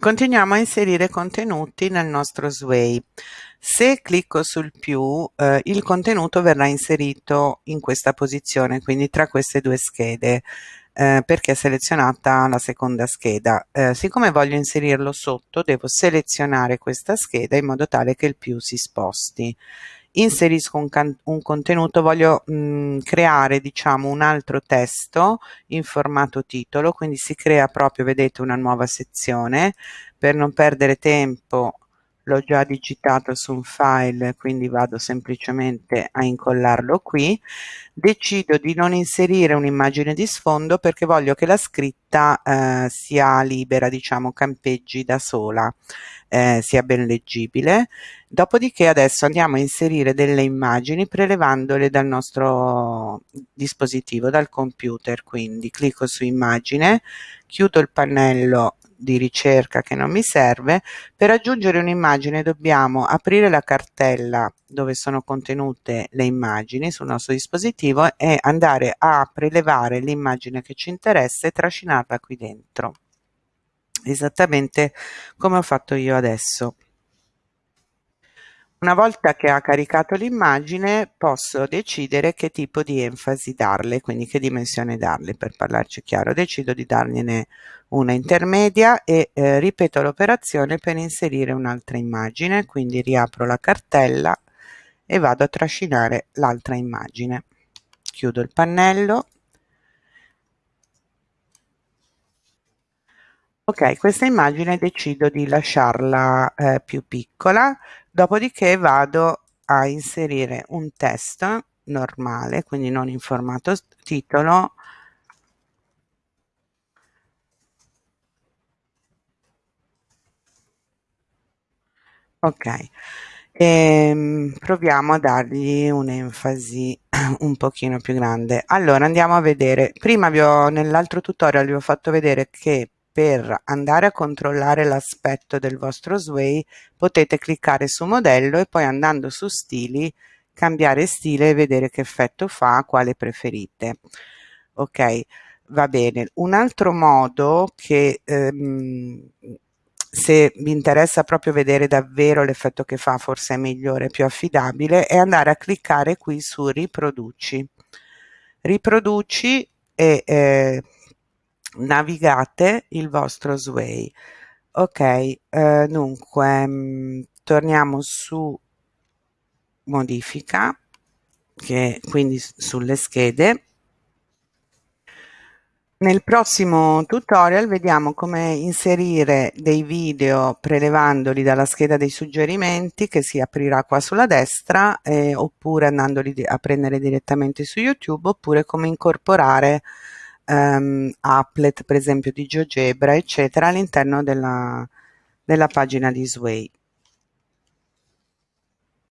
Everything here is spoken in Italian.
Continuiamo a inserire contenuti nel nostro Sway. Se clicco sul più, eh, il contenuto verrà inserito in questa posizione, quindi tra queste due schede, eh, perché è selezionata la seconda scheda. Eh, siccome voglio inserirlo sotto, devo selezionare questa scheda in modo tale che il più si sposti inserisco un, un contenuto, voglio mh, mm, creare diciamo un altro testo in formato titolo, quindi si crea proprio, vedete, una nuova sezione. Per non perdere tempo l'ho già digitato su un file, quindi vado semplicemente a incollarlo qui. Decido di non inserire un'immagine di sfondo perché voglio che la scritta eh, sia libera, diciamo, campeggi da sola eh, sia ben leggibile. Dopodiché adesso andiamo a inserire delle immagini prelevandole dal nostro dispositivo, dal computer. Quindi clicco su immagine, chiudo il pannello di ricerca che non mi serve. Per aggiungere un'immagine dobbiamo aprire la cartella dove sono contenute le immagini sul nostro dispositivo e andare a prelevare l'immagine che ci interessa e trascinarla qui dentro esattamente come ho fatto io adesso. Una volta che ha caricato l'immagine posso decidere che tipo di enfasi darle, quindi che dimensione darle per parlarci chiaro. Decido di dargliene una intermedia e eh, ripeto l'operazione per inserire un'altra immagine, quindi riapro la cartella e vado a trascinare l'altra immagine. Chiudo il pannello Ok, questa immagine decido di lasciarla eh, più piccola, dopodiché vado a inserire un testo normale, quindi non in formato titolo, ok, e, ehm, proviamo a dargli un'enfasi un pochino più grande. Allora andiamo a vedere, prima nell'altro tutorial vi ho fatto vedere che per andare a controllare l'aspetto del vostro Sway potete cliccare su modello e poi andando su stili cambiare stile e vedere che effetto fa, quale preferite. Ok, va bene. Un altro modo che ehm, se vi interessa proprio vedere davvero l'effetto che fa, forse è migliore, più affidabile, è andare a cliccare qui su riproduci. Riproduci e eh, navigate il vostro Sway. Ok, eh, dunque mh, mm, torniamo su modifica, che quindi sulle schede. Nel prossimo tutorial vediamo come inserire dei video prelevandoli dalla scheda dei suggerimenti che si aprirà qua sulla destra eh, oppure andandoli a prendere direttamente su YouTube oppure come incorporare um, applet per esempio di GeoGebra eccetera all'interno della, della pagina di Sway.